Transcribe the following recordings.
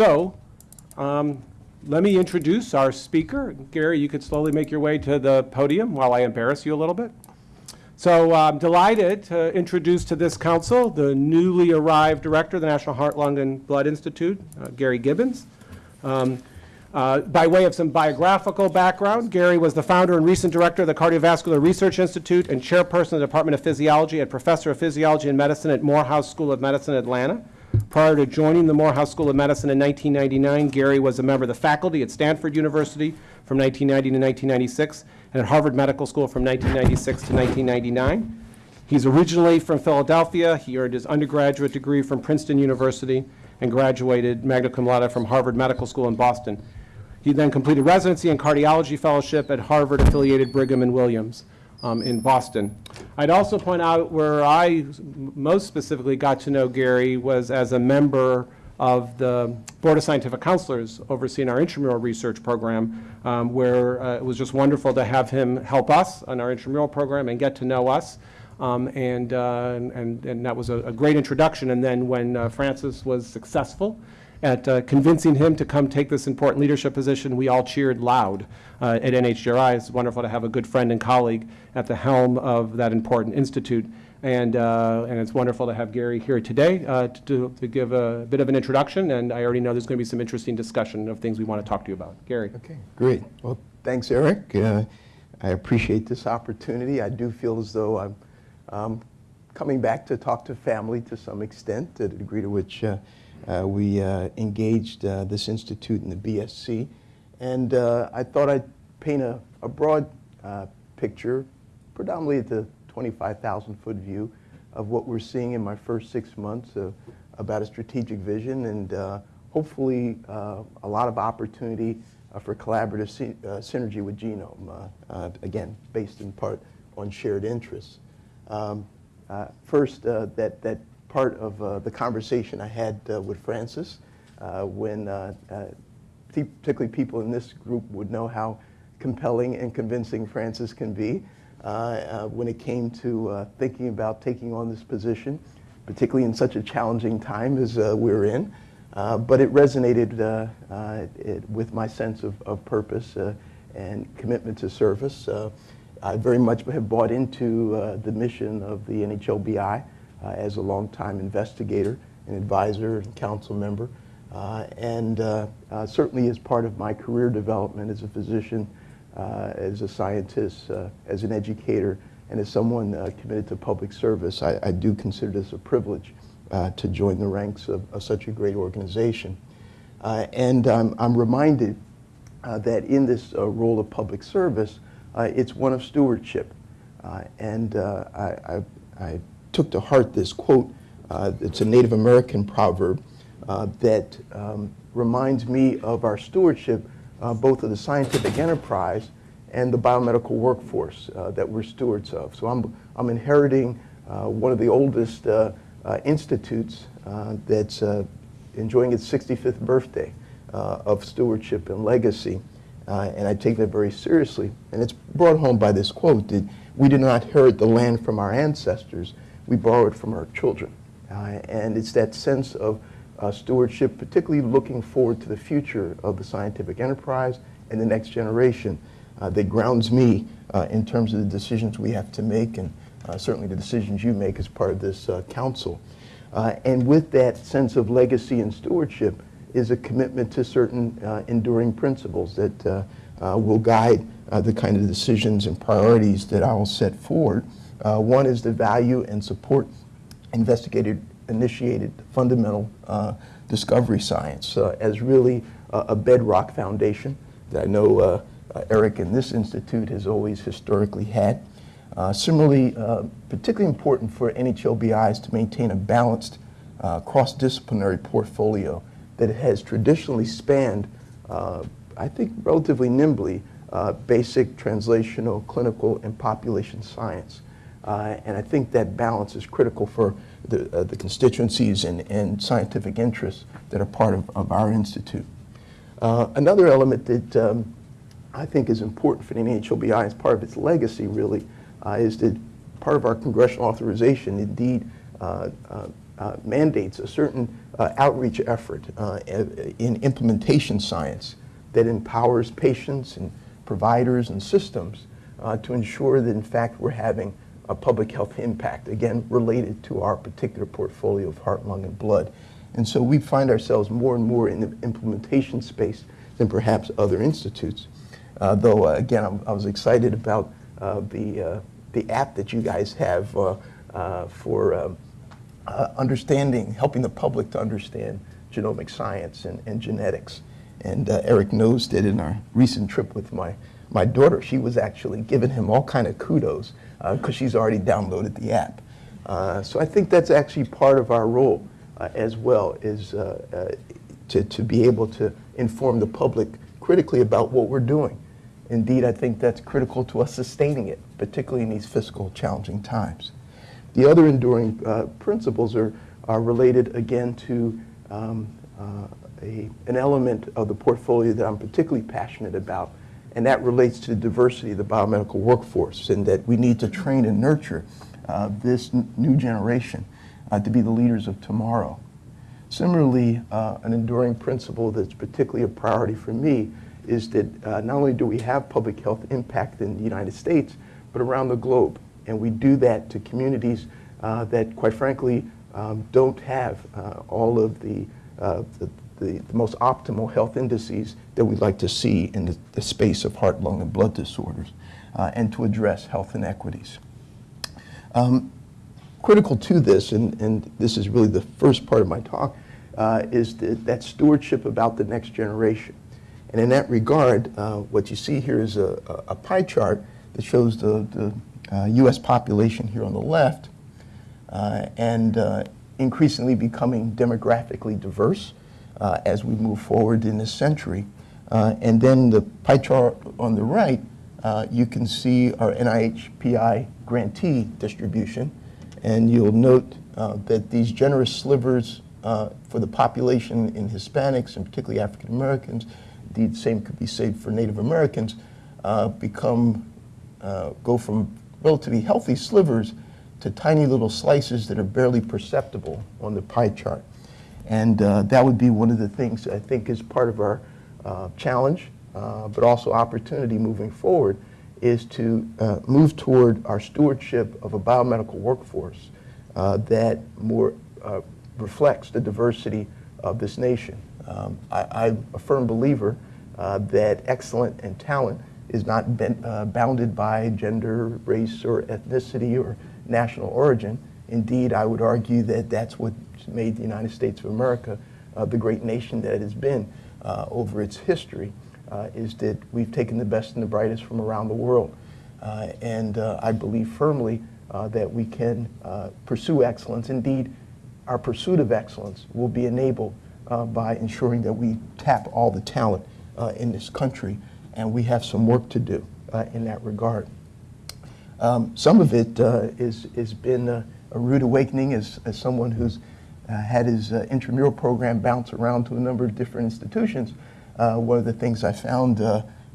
So, um, let me introduce our speaker. Gary, you could slowly make your way to the podium while I embarrass you a little bit. So I'm delighted to introduce to this council the newly arrived director of the National Heart, Lung, and Blood Institute, uh, Gary Gibbons. Um, uh, By way of some biographical background, Gary was the founder and recent director of the Cardiovascular Research Institute and chairperson of the Department of Physiology and professor of physiology and medicine at Morehouse School of Medicine, Atlanta. Prior to joining the Morehouse School of Medicine in 1999, Gary was a member of the faculty at Stanford University from 1990 to 1996 and at Harvard Medical School from 1996 to 1999. He's originally from Philadelphia. He earned his undergraduate degree from Princeton University and graduated magna cum laude from Harvard Medical School in Boston. He then completed residency and cardiology fellowship at Harvard-affiliated Brigham and Women's um, in Boston. I'd also point out where I most specifically got to know Gary was as a member of the Board of Scientific Counselors overseeing our intramural research program, um, where uh, it was just wonderful to have him help us on our intramural program and get to know us. Um, and, uh, and, and that was a, a great introduction. And then when uh, Francis was successful at uh, convincing him to come take this important leadership position, we all cheered loud uh, at NHGRI. It's wonderful to have a good friend and colleague at the helm of that important institute. And, uh, and it's wonderful to have Gary here today uh, to, to give a bit of an introduction. And I already know there's going to be some interesting discussion of things we want to talk to you about. Gary. Okay, great. Well, thanks, Eric. Uh, I appreciate this opportunity. I do feel as though I'm um, coming back to talk to family to some extent, to the degree to which uh, uh, we uh, engaged uh, this institute in the BSC. And uh, I thought I'd paint a, a broad uh, picture, predominantly at the 25,000 foot view of what we're seeing in my first six months of, about a strategic vision and uh, hopefully uh, a lot of opportunity uh, for collaborative sy uh, synergy with Genome, uh, uh, again, based in part on shared interests. Um, uh, first, uh, that, that part of uh, the conversation I had uh, with Francis uh, when uh, uh, particularly people in this group would know how compelling and convincing Francis can be when it came to thinking about taking on this position, particularly in such a challenging time as we're in. But it resonated it, with my sense of, of purpose and commitment to service. I very much have bought into the mission of the NHLBI uh, as a longtime investigator and advisor and council member. Uh, and uh, uh, certainly as part of my career development as a physician, as a scientist, as an educator, and as someone committed to public service, I, I do consider this a privilege to join the ranks of, of such a great organization. And I'm reminded uh, that in this uh, role of public service, uh, it's one of stewardship. And I, I, I took to heart this quote. Uh, it's a Native American proverb uh, that um, reminds me of our stewardship, uh, both of the scientific enterprise and the biomedical workforce uh, that we're stewards of. So I'm, I'm inheriting uh, one of the oldest institutes that's enjoying its 65th birthday of stewardship and legacy. Uh, and I take that very seriously. And it's brought home by this quote that we did not inherit the land from our ancestors, we borrow it from our children. Uh, and it's that sense of uh, stewardship, particularly looking forward to the future of the scientific enterprise and the next generation, uh, that grounds me uh, in terms of the decisions we have to make and uh, certainly the decisions you make as part of this uh, council. And with that sense of legacy and stewardship is a commitment to certain enduring principles that will guide the kind of decisions and priorities that I will set forward. Uh, one is to value and support investigated, initiated fundamental uh, discovery science uh, as really a bedrock foundation that I know uh, uh, Eric and this institute has always historically had. Similarly, particularly important for NHLBI is to maintain a balanced cross-disciplinary portfolio that has traditionally spanned, I think relatively nimbly, uh, basic, translational, clinical, and population science. Uh, and I think that balance is critical for the, uh, the constituencies and, and scientific interests that are part of, of our institute. Uh, another element that um, I think is important for the NHLBI as part of its legacy really uh, is that part of our congressional authorization indeed uh, uh, mandates a certain outreach effort in implementation science that empowers patients and providers and systems to ensure that, in fact, we're having a public health impact, again, related to our particular portfolio of heart, lung, and blood. And so we find ourselves more and more in the implementation space than perhaps other institutes. Uh, though, uh, again, I'm, i was excited about uh, the, uh, the app that you guys have uh, uh, for um, understanding, helping the public to understand genomic science and, and genetics. And Eric knows that in our recent trip with my, my daughter, she was actually giving him all kind of kudos because she's already downloaded the app. so I think that's actually part of our role as well, is to, to be able to inform the public critically about what we're doing. Indeed, I think that's critical to us sustaining it, particularly in these fiscal challenging times. The other enduring uh, principles are, are related again to um, uh, a, an element of the portfolio that I'm particularly passionate about, and that relates to the diversity of the biomedical workforce and that we need to train and nurture uh, this new generation uh, to be the leaders of tomorrow. Similarly, uh, an enduring principle that's particularly a priority for me is that uh, not only do we have public health impact in the United States, but around the globe. And we do that to communities uh, that, quite frankly, um, don't have uh, all of the, the, the, the, most optimal health indices that we'd like to see in the, the space of heart, lung, and blood disorders, uh, and to address health inequities. Um, critical to this, and, and this is really the first part of my talk, uh, is the, that stewardship about the next generation. And in that regard, uh, what you see here is a, a, pie chart that shows the, the uh, U.S. population here on the left uh, and uh, increasingly becoming demographically diverse uh, as we move forward in this century. and then the pie chart on the right, you can see our NHLBI grantee distribution. And you'll note that these generous slivers uh, for the population in Hispanics and particularly African Americans, indeed the same could be said for Native Americans, uh, become, uh, go from relatively healthy slivers to tiny little slices that are barely perceptible on the pie chart. And uh, that would be one of the things I think is part of our uh, challenge, but also opportunity moving forward, is to move toward our stewardship of a biomedical workforce that more reflects the diversity of this nation. Um, I, am a firm believer uh, that excellence and talent is not ben, uh, bounded by gender, race, or ethnicity or national origin. Indeed, I would argue that that's what made the United States of America uh, the great nation that it has been uh, over its history, uh, is that we've taken the best and the brightest from around the world. Uh, and I believe firmly that we can pursue excellence. Indeed, our pursuit of excellence will be enabled uh, by ensuring that we tap all the talent uh, in this country, and we have some work to do uh, in that regard. Um, some of it uh, is has been a, a, rude awakening as, as someone who's uh, had his uh, intramural program bounce around to a number of different institutions. one of the things I found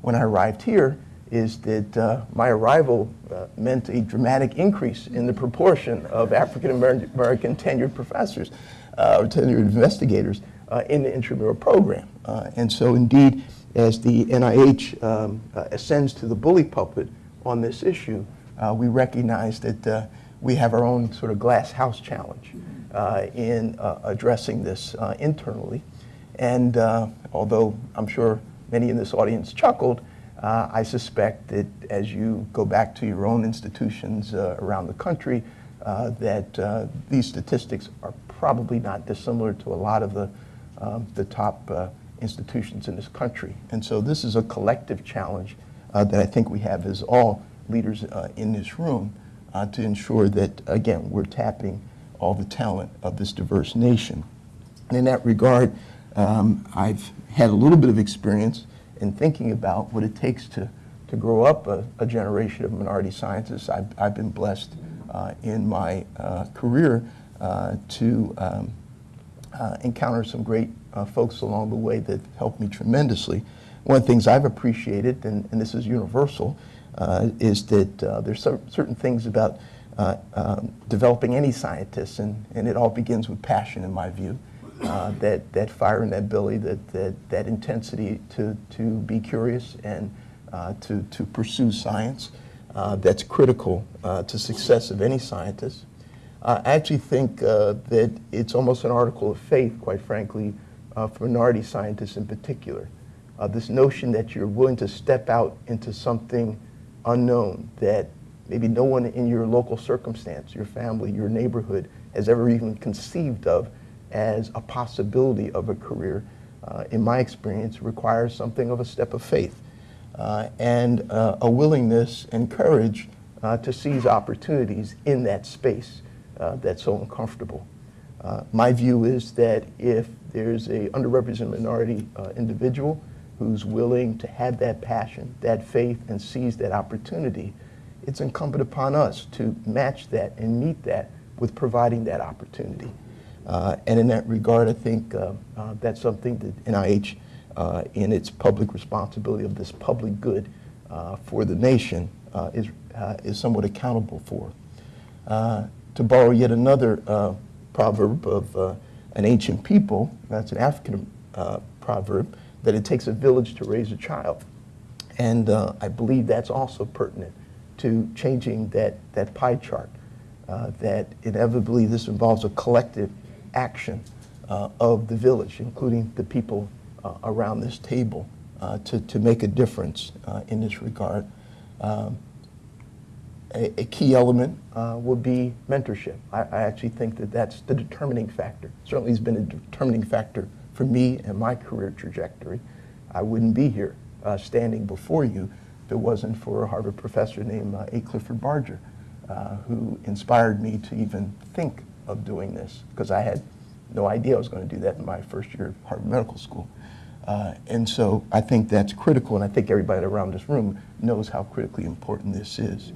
when I arrived here is that uh, my arrival uh, meant a dramatic increase in the proportion of African American tenured professors uh, tenured investigators uh, in the intramural program. Uh, and so indeed, as the NIH um, uh, ascends to the bully pulpit on this issue, we recognize that we have our own sort of glass house challenge in addressing this internally. And although I'm sure many in this audience chuckled, uh, I suspect that as you go back to your own institutions uh, around the country, uh, that uh, these statistics are probably not dissimilar to a lot of the, um, the top uh, institutions in this country. And so this is a collective challenge uh, that I think we have as all leaders in this room to ensure that, again, we're tapping all the talent of this diverse nation. And in that regard, um, I've had a little bit of experience in thinking about what it takes to, to grow up a, a generation of minority scientists. I've, I've been blessed uh, in my uh, career uh, to um, uh, encounter some great uh, folks along the way that helped me tremendously. One of the things I've appreciated, and, and this is universal, uh, is that there's certain things about uh, um, developing any scientists, and, and it all begins with passion, in my view. Uh, that, that fire in that belly, that, that, that intensity to, to be curious and uh, to, to pursue science. Uh, that's critical uh, to success of any scientist. I actually think that it's almost an article of faith, quite frankly, for minority scientists in particular. This notion that you're willing to step out into something unknown that maybe no one in your local circumstance, your family, your neighborhood has ever even conceived of as a possibility of a career, uh, in my experience, requires something of a step of faith uh, and uh, a willingness and courage uh, to seize opportunities in that space uh, that's so uncomfortable. Uh, my view is that if there's a underrepresented minority individual who's willing to have that passion, that faith, and seize that opportunity, it's incumbent upon us to match that and meet that with providing that opportunity. Uh, and in that regard, I think uh, uh, that's something that NIH, uh, in its public responsibility of this public good uh, for the nation, uh, is, is somewhat accountable for. To borrow yet another proverb of an ancient people, that's an African proverb, that it takes a village to raise a child. And I believe that's also pertinent to changing that, that pie chart, uh, that inevitably this involves a collective action uh, of the village, including the people uh, around this table, uh, to, to make a difference uh, in this regard. Um, a, a key element uh, would be mentorship. I, I actually think that that's the determining factor. Certainly has been a determining factor for me and my career trajectory. I wouldn't be here standing before you if it wasn't for a Harvard professor named uh, A. Clifford Barger, uh, who inspired me to even think of doing this, because I had no idea I was going to do that in my first year of Harvard Medical School. Uh, and so I think that's critical, and I think everybody around this room knows how critically important this is.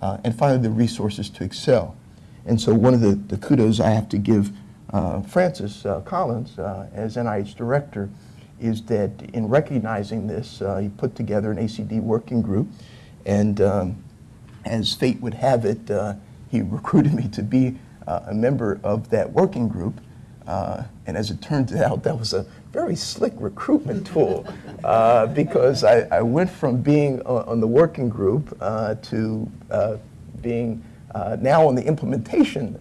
Uh, and finally, the resources to excel. And so one of the, the kudos I have to give uh, Francis uh, Collins as NIH director is that in recognizing this, uh, he put together an ACD working group, and um, as fate would have it, uh, he recruited me to be uh, a member of that working group. Uh, and as it turns out, that was a very slick recruitment tool uh, because I, I went from being on, on the working group uh, to being now on the implementation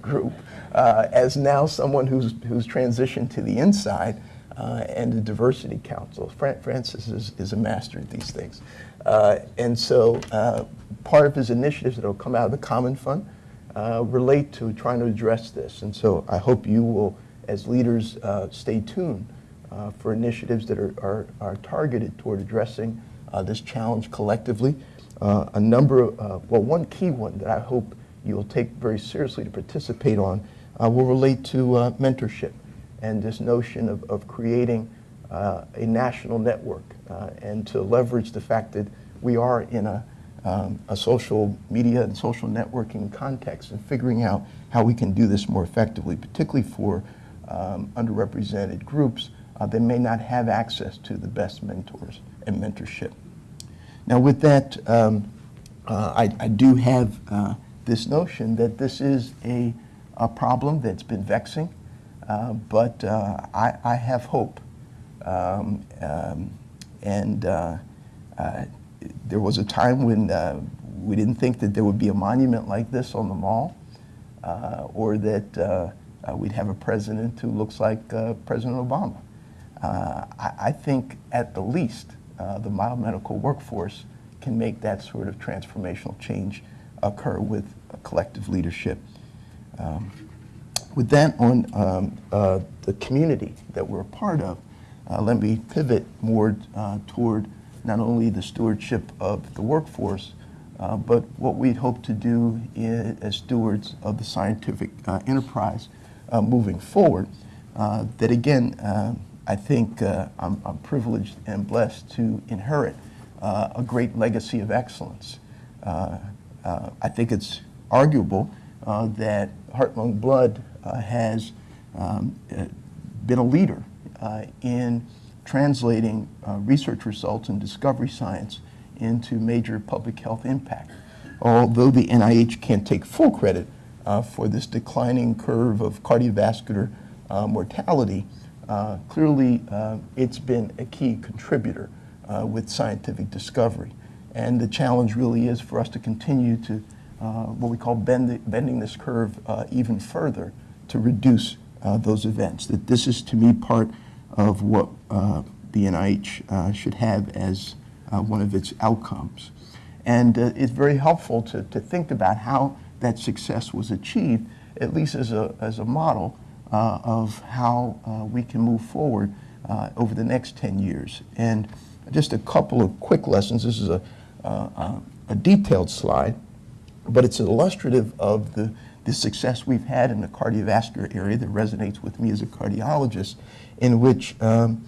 group as now someone who's, who's transitioned to the inside uh, and the diversity council. Fran- Francis is, is a master at these things. Uh, and so uh, part of his initiatives that will come out of the Common Fund uh, relate to trying to address this. And so I hope you will, as leaders, uh, stay tuned uh, for initiatives that are, are, are targeted toward addressing this challenge collectively. A number of, well, one key one that I hope you will take very seriously to participate on will relate to mentorship and this notion of, of creating uh, a national network uh, and to leverage the fact that we are in a, um, a social media and social networking context and figuring out how we can do this more effectively, particularly for um, underrepresented groups uh, that may not have access to the best mentors and mentorship. Now, with that, um, uh, I, I do have uh, this notion that this is a, a problem that's been vexing, uh, but uh, I, I have hope. Um, um, and uh, uh, there was a time when uh, we didn't think that there would be a monument like this on the mall, or that we'd have a president who looks like President Obama. I, I think at the least, the biomedical workforce can make that sort of transformational change occur with collective leadership. Um, with that on um, uh, the community that we're a part of, uh, let me pivot more uh, toward not only the stewardship of the workforce, uh, but what we hope to do i- as stewards of the scientific uh, enterprise uh, moving forward. That again, I think I'm, I'm privileged and blessed to inherit a great legacy of excellence. I think it's arguable uh, that Heart, Lung, Blood has um, uh, been a leader uh, in translating uh, research results and discovery science into major public health impact. although the NIH can't take full credit uh, for this declining curve of cardiovascular uh, mortality, uh, clearly uh, it's been a key contributor uh, with scientific discovery. And the challenge really is for us to continue to uh, what we call bend, bending this curve uh, even further to reduce uh, those events. That this is to me part of what uh, the NIH uh, should have as uh, one of its outcomes. And uh, it's very helpful to, to think about how that success was achieved, at least as a, as a model of how we can move forward over the next 10 years. And just a couple of quick lessons. This is a, a detailed slide, but it's illustrative of the, the success we've had in the cardiovascular area that resonates with me as a cardiologist, in which um,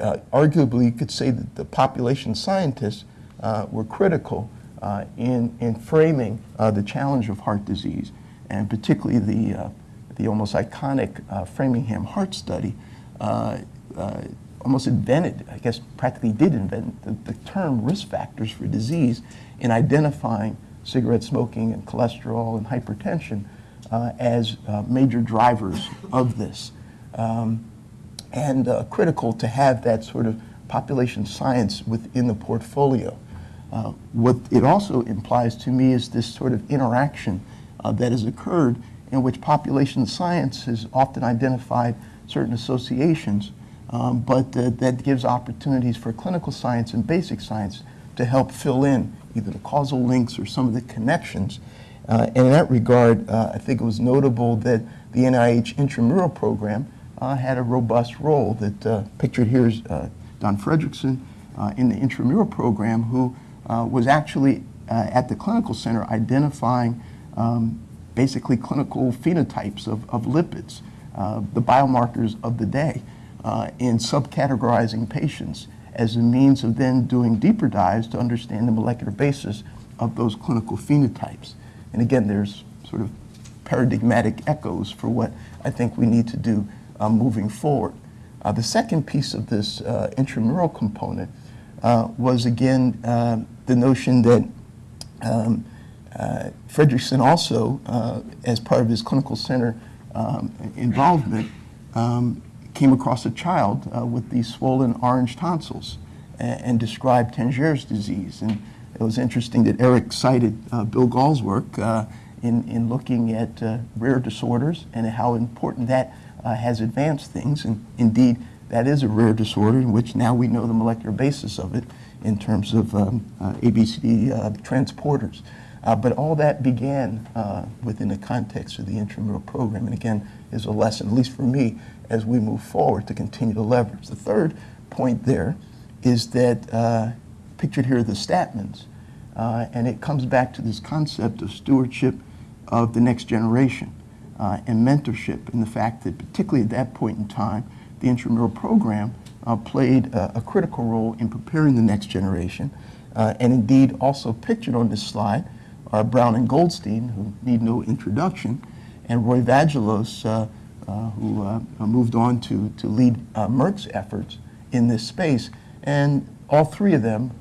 uh, arguably you could say that the population scientists uh, were critical uh, in, in framing uh, the challenge of heart disease, and particularly the, uh, the almost iconic uh, Framingham Heart Study almost invented, I guess practically did invent the, the term risk factors for disease in identifying cigarette smoking and cholesterol and hypertension uh, as uh, major drivers of this. Um, and uh, critical to have that sort of population science within the portfolio. Uh, what it also implies to me is this sort of interaction uh, that has occurred in which population science has often identified certain associations, um, but uh, that gives opportunities for clinical science and basic science to help fill in either the causal links or some of the connections. Uh, and in that regard, uh, I think it was notable that the NIH intramural program uh, had a robust role that uh, pictured here is uh, Don Fredrickson uh, in the intramural program who was actually at the clinical center identifying um, basically clinical phenotypes of, of lipids, the biomarkers of the day, in subcategorizing patients as a means of then doing deeper dives to understand the molecular basis of those clinical phenotypes. And again, there's sort of paradigmatic echoes for what I think we need to do uh, moving forward. Uh, the second piece of this uh, intramural component uh, was again uh, the notion that um, uh, Fredrickson also, as part of his clinical center um, involvement, um, came across a child uh, with these swollen orange tonsils and, and described Tangier's disease. And it was interesting that Eric cited uh, Bill Gahl's work uh, in, in looking at uh, rare disorders and how important that uh, has advanced things. And indeed, that is a rare disorder in which now we know the molecular basis of it in terms of um, ABCD transporters. Uh, but all that began uh, within the context of the intramural program, and again, is a lesson, at least for me, as we move forward to continue to leverage. The third point there is that, uh, pictured here are the Stadtmans, uh, and it comes back to this concept of stewardship of the next generation uh, and mentorship, and the fact that, particularly at that point in time, the intramural program uh, played a, critical role in preparing the next generation. Uh, and indeed, also pictured on this slide are Brown and Goldstein, who need no introduction, and Roy Vagelos, uh, who uh, moved on to, to lead uh, Merck's efforts in this space. And all three of them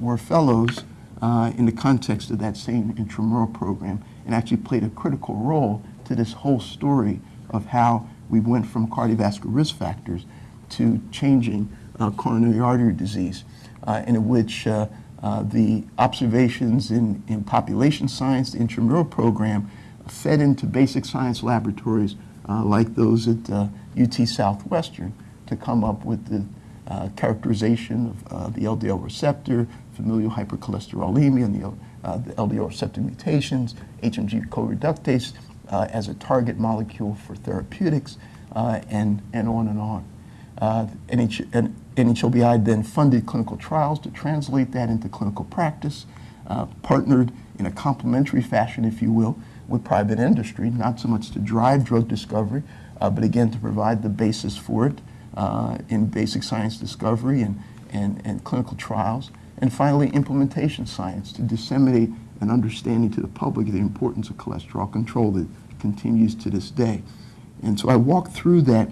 were fellows in the context of that same intramural program and actually played a critical role to this whole story of how we went from cardiovascular risk factors to changing uh, coronary artery disease, uh, in which uh, the observations in, in population science, the intramural program, fed into basic science laboratories like those at UT Southwestern to come up with the characterization of the LDL receptor, familial hypercholesterolemia, and the, the LDL receptor mutations, HMG co-reductase, uh, as a target molecule for therapeutics, uh, and, and on and on. Uh, NH, NHLBI then funded clinical trials to translate that into clinical practice, uh, partnered in a complementary fashion, if you will, with private industry, not so much to drive drug discovery, uh, but again to provide the basis for it uh, in basic science discovery and, and, and clinical trials. And finally, implementation science to disseminate an understanding to the public of the importance of cholesterol control that continues to this day. And so I walk through that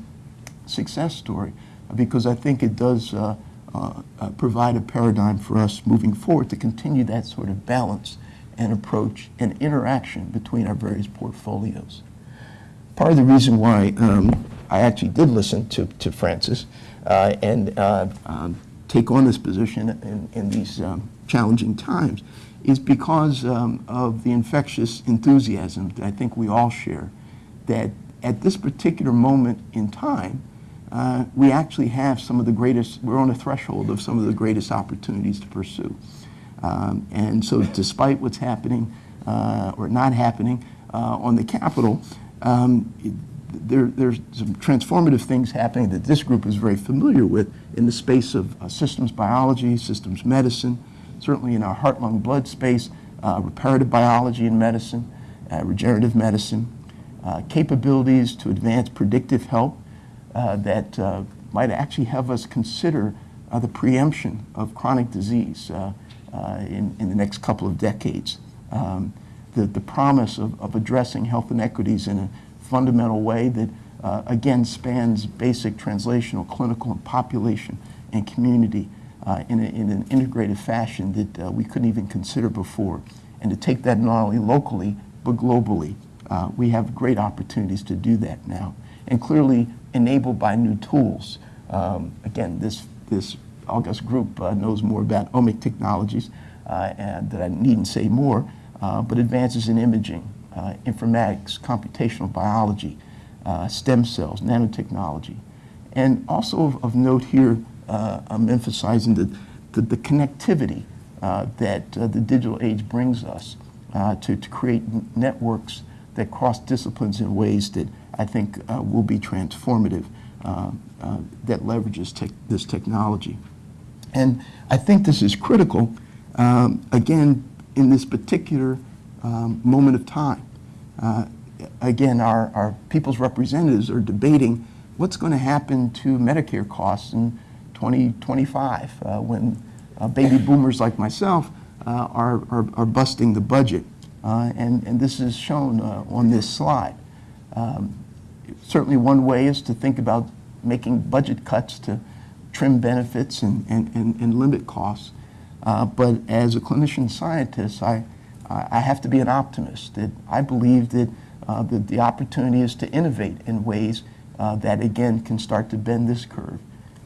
success story because I think it does uh, uh, provide a paradigm for us moving forward to continue that sort of balance and approach and interaction between our various portfolios. Part of the reason why um, I actually did listen to, to Francis uh, and uh, um, take on this position in, in these um, challenging times is because um, of the infectious enthusiasm that I think we all share, that at this particular moment in time, uh, we actually have some of the greatest, we're on the threshold of some of the greatest opportunities to pursue. Um, and so despite what's happening uh, or not happening uh, on the Capitol, um, there, there's some transformative things happening that this group is very familiar with in the space of uh, systems biology, systems medicine, certainly in our heart, lung, blood space, uh, reparative biology and medicine, uh, regenerative medicine, uh, capabilities to advance predictive uh, that might actually have us consider the preemption of chronic disease in, in the next couple of decades. Um, the, the promise of, of addressing health inequities in a fundamental way that, uh, again, spans basic translational, clinical, and population and community uh, in, a, in an integrated fashion that uh, we couldn't even consider before. And to take that not only locally, but globally. Uh, we have great opportunities to do that now, and clearly enabled by new tools. Um, again, this, this August group uh, knows more about omic technologies, uh, and that I needn't say more, uh, but advances in imaging, informatics, computational biology, stem cells, nanotechnology. And also of, of note here, I'm emphasizing the, the, the connectivity that the digital age brings us to, to create networks that cross disciplines in ways that I think uh, will be transformative, uh, uh, that leverages tech this technology. And I think this is critical, um, again, in this particular um, moment of time. Uh, again, our, our people's representatives are debating what's going to happen to Medicare costs in 2025 uh, when uh, baby boomers like myself uh, are, are, are busting the budget. Uh, and, and this is shown uh, on this slide. Um, certainly one way is to think about making budget cuts to trim benefits and, and, and, and limit costs. Uh, but as a clinician scientist, I, I have to be an optimist. That I believe that, uh, that the opportunity is to innovate in ways uh, that, again, can start to bend this curve.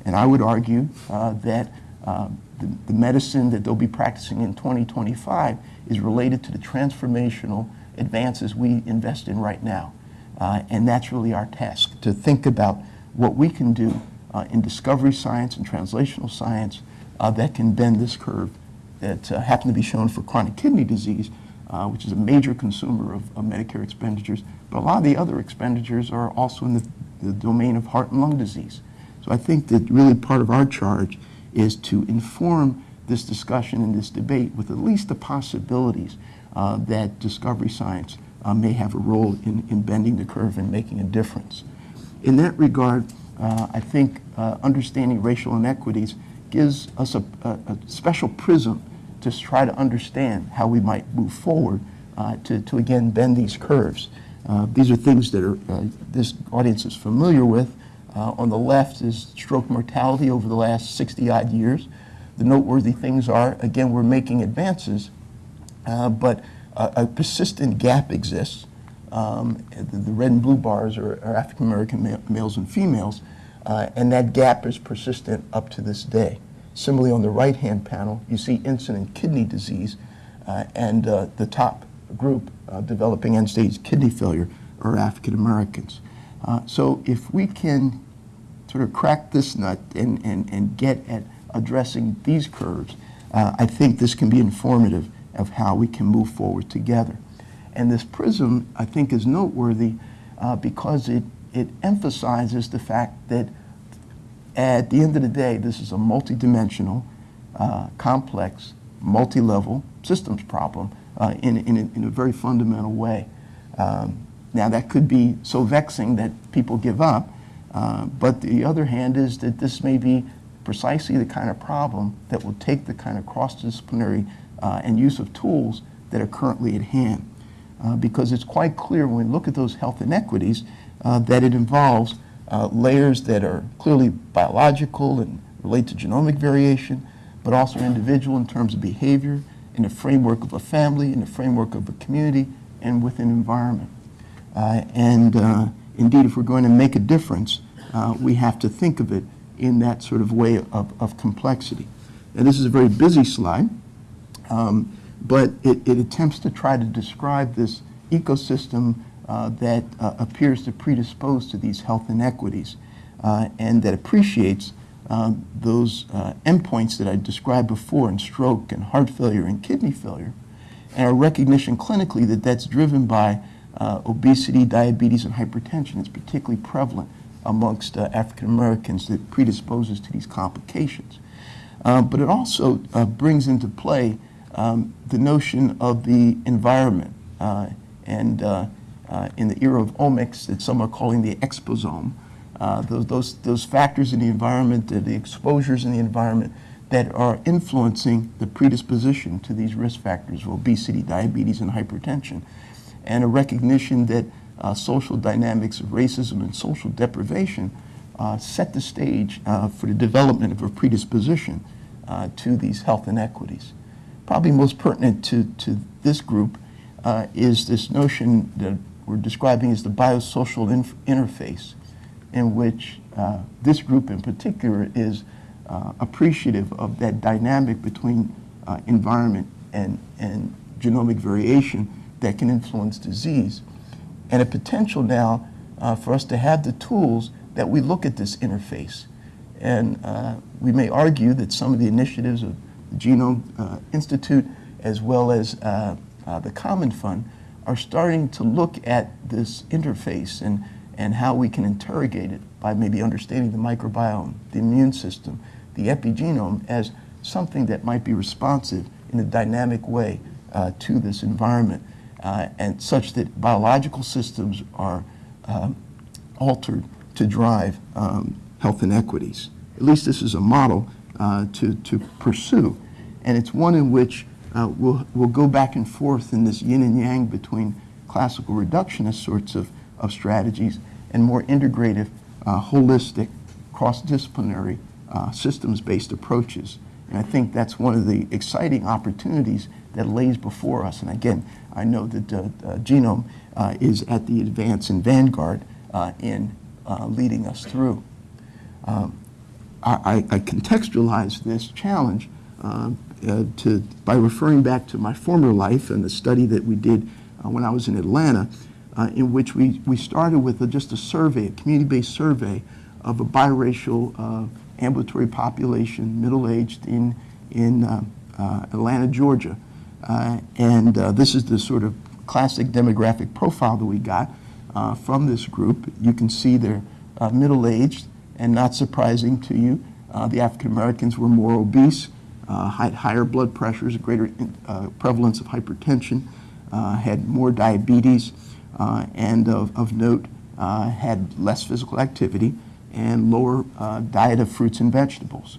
And I would argue uh, that uh, the, the medicine that they'll be practicing in 2025 is related to the transformational advances we invest in right now. Uh, and that's really our task, to think about what we can do in discovery science and translational science uh, that can bend this curve that uh, happened to be shown for chronic kidney disease, uh, which is a major consumer of, of Medicare expenditures. But a lot of the other expenditures are also in the, the domain of heart and lung disease. So I think that really part of our charge is to inform this discussion and this debate with at least the possibilities uh, that discovery science uh, may have a role in, in bending the curve and making a difference. In that regard, uh, I think uh, understanding racial inequities gives us a, a, a special prism to try to understand how we might move forward uh, to, to again bend these curves. Uh, these are things that are, uh, this audience is familiar with. Uh, on the left is stroke mortality over the last 60 odd years. The noteworthy things are, again, we're making advances, but a, a persistent gap exists. Um, the, red and blue bars are, are African American ma- males and females, uh, and that gap is persistent up to this day. Similarly, on the right hand panel, you see incident kidney disease, uh, and uh, the top group uh, developing end stage kidney failure are African Americans. Uh, so, if we can sort of crack this nut and, and, and get at addressing these curves, uh, I think this can be informative of how we can move forward together. And this prism, I think, is noteworthy uh, because it, it emphasizes the fact that at the end of the day, this is a multidimensional, uh, complex, multi-level systems problem uh, in, in, a, in a very fundamental way. Um, now, that could be so vexing that people give up, uh, but the other hand is that this may be precisely the kind of problem that will take the kind of cross-disciplinary uh, and use of tools that are currently at hand. Uh, because it's quite clear when we look at those health inequities uh, that it involves uh, layers that are clearly biological and relate to genomic variation, but also individual in terms of behavior in the framework of a family, in the framework of a community, and with an environment. Uh, and uh, indeed, if we're going to make a difference, we have to think of it in that sort of way of, of complexity. And this is a very busy slide, um, but it, it attempts to try to describe this ecosystem uh, that uh, appears to predispose to these health inequities uh, and that appreciates uh, those uh, endpoints that I described before in stroke and heart failure and kidney failure, and a recognition clinically that that's driven by uh, obesity, diabetes, and hypertension. It's particularly prevalent amongst African Americans that predisposes to these complications. But it also brings into play um, the notion of the environment. Uh, and uh, uh, in the era of omics, that some are calling the exposome, uh, those, those, those factors in the environment, the, the exposures in the environment that are influencing the predisposition to these risk factors of obesity, diabetes, and hypertension. And a recognition that uh, social dynamics of racism and social deprivation uh, set the stage uh, for the development of a predisposition uh, to these health inequities. Probably most pertinent to, to this group uh, is this notion that we're describing as the biosocial interface, in which uh, this group in particular is uh, appreciative of that dynamic between uh, environment and, and genomic variation that can influence disease. And a potential now uh, for us to have the tools that we look at this interface. And uh, we may argue that some of the initiatives of Genome uh, Institute as well as uh, uh, the Common Fund are starting to look at this interface and, and how we can interrogate it by maybe understanding the microbiome, the immune system, the epigenome as something that might be responsive in a dynamic way uh, to this environment uh, and such that biological systems are um, altered to drive um, health inequities. At least this is a model uh, to, to pursue. And it's one in which uh, we'll, we'll go back and forth in this yin and yang between classical reductionist sorts of, of strategies and more integrative, uh, holistic, cross-disciplinary, uh, systems-based approaches. And I think that's one of the exciting opportunities that lays before us. And again, I know that uh, Genome is at the advance and vanguard in leading us through. Um, I, I contextualize this challenge uh, uh, to, by referring back to my former life and the study that we did uh, when I was in Atlanta, uh, in which we, we started with a, just a survey, a community-based survey of a biracial uh, ambulatory population, middle-aged in, in uh, Atlanta, Georgia. And this is the sort of classic demographic profile that we got from this group. You can see they're middle-aged, and not surprising to you, uh, the African Americans were more obese, uh, had higher blood pressures, a greater uh, prevalence of hypertension, uh, had more diabetes, uh, and of, of note, uh, had less physical activity and lower diet of fruits and vegetables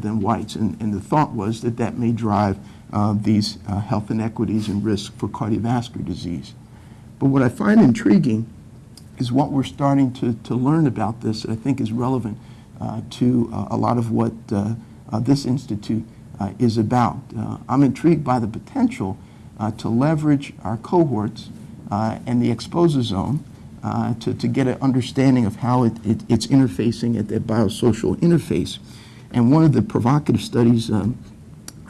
than whites. And, and the thought was that that may drive these health inequities and risk for cardiovascular disease. But what I find intriguing is what we're starting to, to learn about this that I think is relevant uh, to uh, a lot of what uh, uh, this institute uh, is about. I'm intrigued by the potential to leverage our cohorts and the exposome to, to get an understanding of how it, it, it's interfacing at that biosocial interface. And one of the provocative studies um,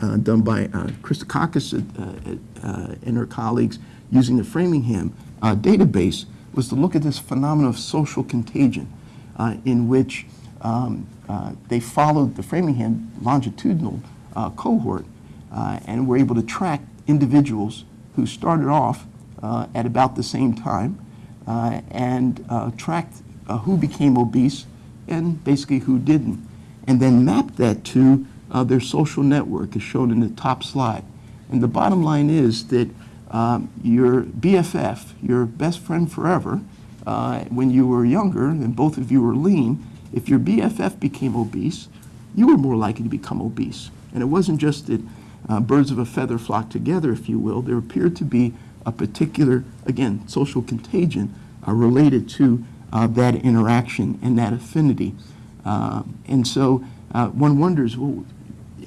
uh, done by uh, Christakis uh, and her colleagues using the Framingham database was to look at this phenomenon of social contagion uh, in which um, uh, they followed the Framingham longitudinal uh, cohort uh, and were able to track individuals who started off uh, at about the same time uh, and tracked who became obese and basically who didn't, and then mapped that to their social network as shown in the top slide. And the bottom line is that um, your BFF, your best friend forever, uh, when you were younger and both of you were lean, if your BFF became obese, you were more likely to become obese. And it wasn't just that uh, birds of a feather flock together, if you will. There appeared to be a particular, again, social contagion uh, related to uh, that interaction and that affinity. Uh, and so uh, one wonders, well,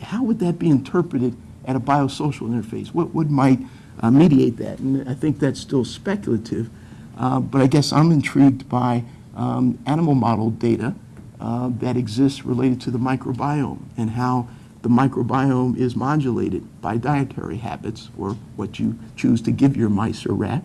how would that be interpreted at a biosocial interface. What, what might uh, mediate that? And I think that's still speculative, uh, but I guess I'm intrigued by um, animal model data uh, that exists related to the microbiome and how the microbiome is modulated by dietary habits or what you choose to give your mice or rat,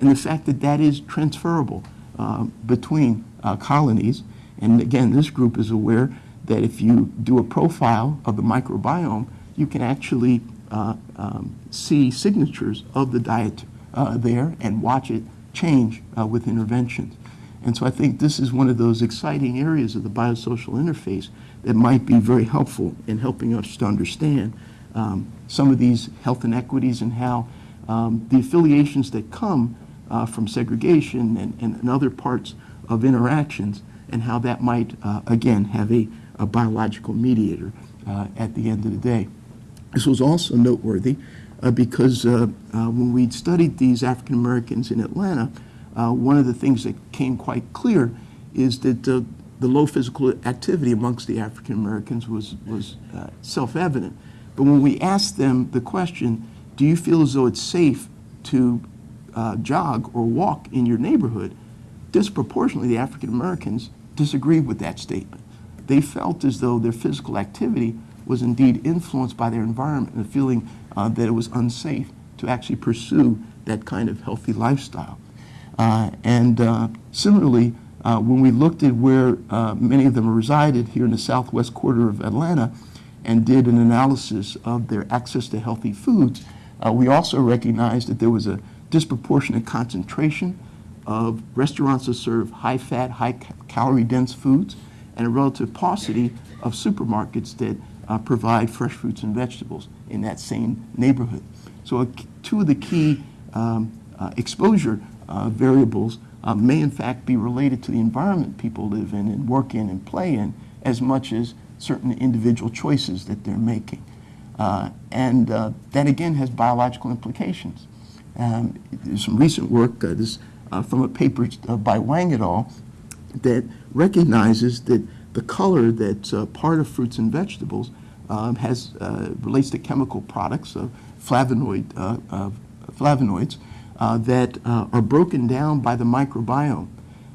and the fact that that is transferable uh, between uh, colonies. And again, this group is aware that if you do a profile of the microbiome, you can actually uh, um, see signatures of the diet uh, there and watch it change uh, with interventions. And so I think this is one of those exciting areas of the biosocial interface that might be very helpful in helping us to understand um, some of these health inequities and how um, the affiliations that come uh, from segregation and, and, and other parts of interactions and how that might, uh, again, have a, a biological mediator uh, at the end of the day. This was also noteworthy uh, because uh, uh, when we studied these African Americans in Atlanta, uh, one of the things that came quite clear is that uh, the low physical activity amongst the African Americans was, was self-evident. But when we asked them the question, do you feel as though it's safe to jog or walk in your neighborhood, disproportionately the African Americans disagreed with that statement. They felt as though their physical activity was indeed influenced by their environment and the feeling uh, that it was unsafe to actually pursue that kind of healthy lifestyle. Uh, and uh, similarly, uh, when we looked at where uh, many of them resided here in the southwest quarter of Atlanta and did an analysis of their access to healthy foods, uh, we also recognized that there was a disproportionate concentration of restaurants that serve high-fat, high-calorie-dense foods and a relative paucity of supermarkets that uh, provide fresh fruits and vegetables in that same neighborhood. So two of the key um, uh, exposure uh, variables uh, may in fact be related to the environment people live in and work in and play in as much as certain individual choices that they're making. Uh, and uh, that again has biological implications. Um, there's some recent work this, from a paper by Wang et al. that recognizes that the color that's part of fruits and vegetables um, has relates to chemical products of flavonoid, flavonoids uh, that uh, are broken down by the microbiome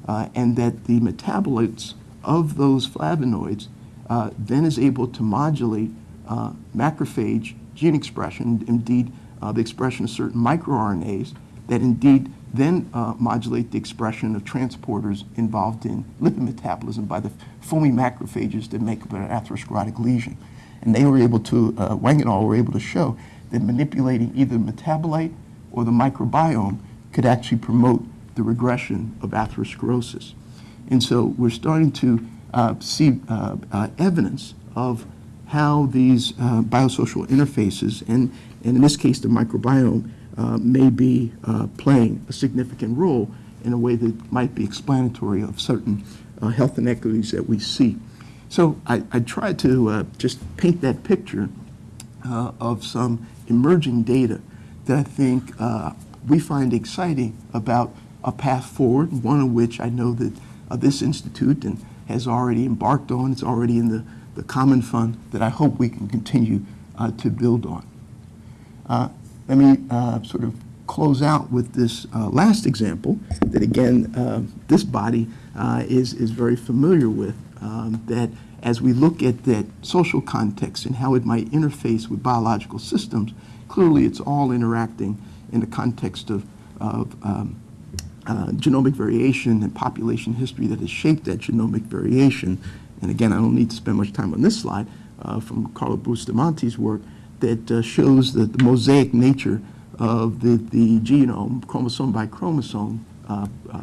uh, and that the metabolites of those flavonoids uh, then is able to modulate uh, macrophage gene expression, indeed uh, the expression of certain microRNAs that indeed then modulate the expression of transporters involved in lipid metabolism by the foamy macrophages that make up an atherosclerotic lesion. And they were able to, uh, Wang et al. were able to show that manipulating either metabolite or the microbiome could actually promote the regression of atherosclerosis. And so we're starting to uh, see uh, uh, evidence of how these uh, biosocial interfaces, and, and in this case the microbiome, uh, may be uh, playing a significant role in a way that might be explanatory of certain health inequities that we see. So I, I tried to just paint that picture of some emerging data that I think uh, we find exciting about a path forward, one of which I know that uh, this institute and has already embarked on. It's already in the, the Common Fund that I hope we can continue uh, to build on. Uh, let me uh, sort of close out with this uh, last example that, again, this body is, is very familiar with, um, that as we look at that social context and how it might interface with biological systems, clearly it's all interacting in the context of, of um, uh, genomic variation and population history that has shaped that genomic variation. And again, I don't need to spend much time on this slide uh, from Carlo Bustamante's work that uh, shows that the, mosaic nature of the, the genome, chromosome by chromosome, uh, uh,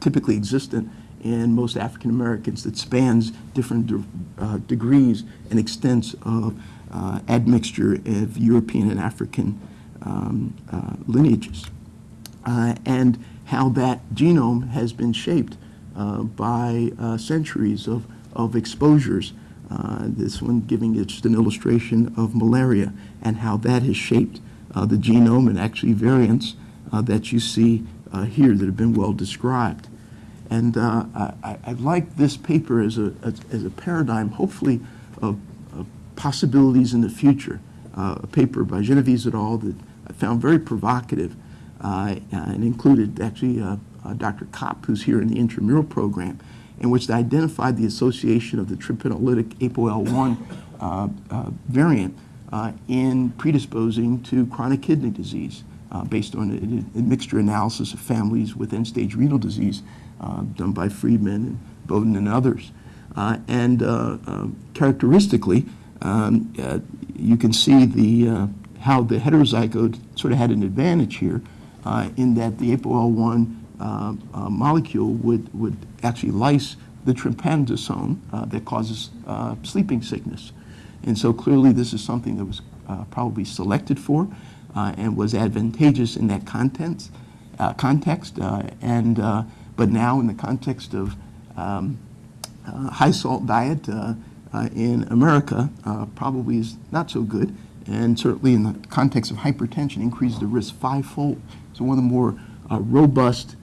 typically existent in most African Americans that spans different de uh, degrees and extents of uh, admixture of European and African um, uh, lineages, uh, and how that genome has been shaped by centuries of, of exposures. Uh, this one giving just an illustration of malaria and how that has shaped the genome and actually variants that you see here that have been well described. And I, I, like this paper as a, as, as a paradigm, hopefully, of possibilities in the future uh, a paper by Genovese et al. that I found very provocative uh, and included actually uh, uh, Dr. Kopp, who's here in the intramural program, in which they identified the association of the trypanolytic ApoL1 uh, uh, variant uh, in predisposing to chronic kidney disease uh, based on a, a mixture analysis of families with end-stage renal disease uh, done by Friedman and Bowden and others. Uh, and uh, uh, characteristically, um, uh, you can see the, uh, how the heterozygote sort of had an advantage here uh, in that the ApoL1 uh, uh, molecule would, would actually lyse the trypanosome uh, that causes uh, sleeping sickness. And so clearly this is something that was uh, probably selected for uh, and was advantageous in that context. Uh, context uh, and, uh, but now in the context of um, uh, high salt diet in America probably is not so good, and certainly in the context of hypertension increases the risk fivefold. So one of the more robust,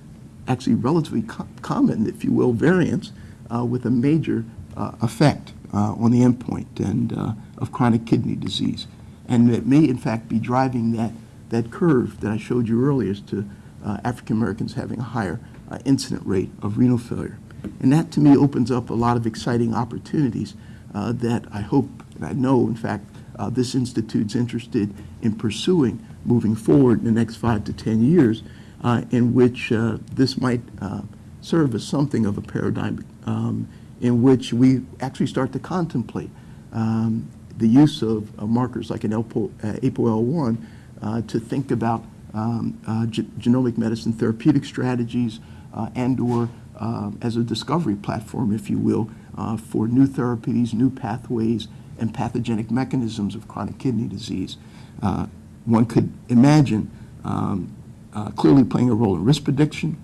actually relatively co- common, if you will, variants with a major effect on the endpoint and uh, of chronic kidney disease, and it may in fact be driving that that curve that I showed you earlier as to uh, African Americans having a higher uh, incident rate of renal failure. And that to me opens up a lot of exciting opportunities uh, that I hope, and I know in fact, uh, this institute's interested in pursuing moving forward in the next five to 10 years, uh, in which uh, this might uh, serve as something of a paradigm um, in which we actually start to contemplate um, the use of, markers like an APO, uh, ApoL1 uh, to think about um, uh, ge- genomic medicine therapeutic strategies uh, and/or uh, as a discovery platform, if you will, uh, for new therapies, new pathways, and pathogenic mechanisms of chronic kidney disease. Uh, one could imagine um, clearly playing a role in risk prediction,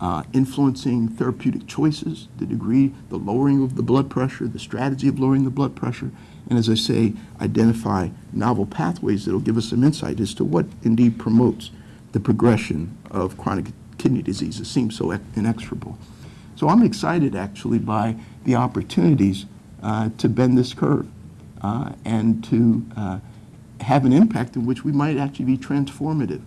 uh, influencing therapeutic choices, the degree, the lowering of the blood pressure, the strategy of lowering the blood pressure, and as I say, identify novel pathways that will give us some insight as to what indeed promotes the progression of chronic kidney disease. It seems so inexorable. So I'm excited actually by the opportunities uh, to bend this curve uh, and to uh, have an impact in which we might actually be transformative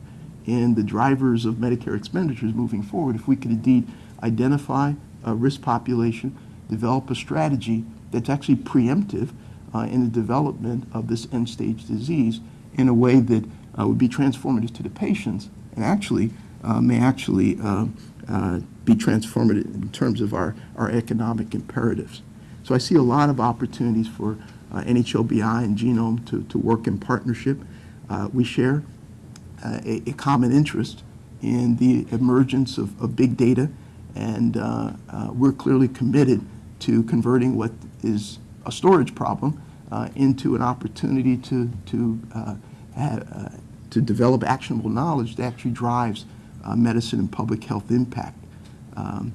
in the drivers of Medicare expenditures moving forward if we could indeed identify a risk population, develop a strategy that's actually preemptive uh, in the development of this end-stage disease in a way that uh, would be transformative to the patients and actually uh, may actually uh, uh, be transformative in terms of our, our economic imperatives. So I see a lot of opportunities for uh, NHLBI and Genome to, to work in partnership. We share a, a common interest in the emergence of, of big data, and uh, uh, we're clearly committed to converting what is a storage problem uh, into an opportunity to, to, ha- uh, to develop actionable knowledge that actually drives medicine and public health impact. Um,